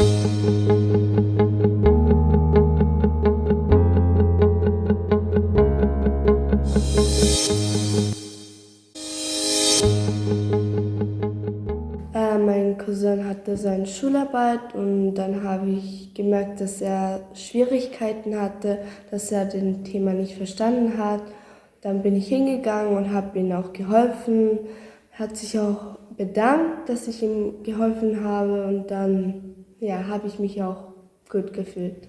Äh, mein Cousin hatte seine Schularbeit und dann habe ich gemerkt, dass er Schwierigkeiten hatte, dass er den Thema nicht verstanden hat. Dann bin ich hingegangen und habe ihm auch geholfen. Hat sich auch bedankt, dass ich ihm geholfen habe und dann ja, habe ich mich auch gut gefühlt.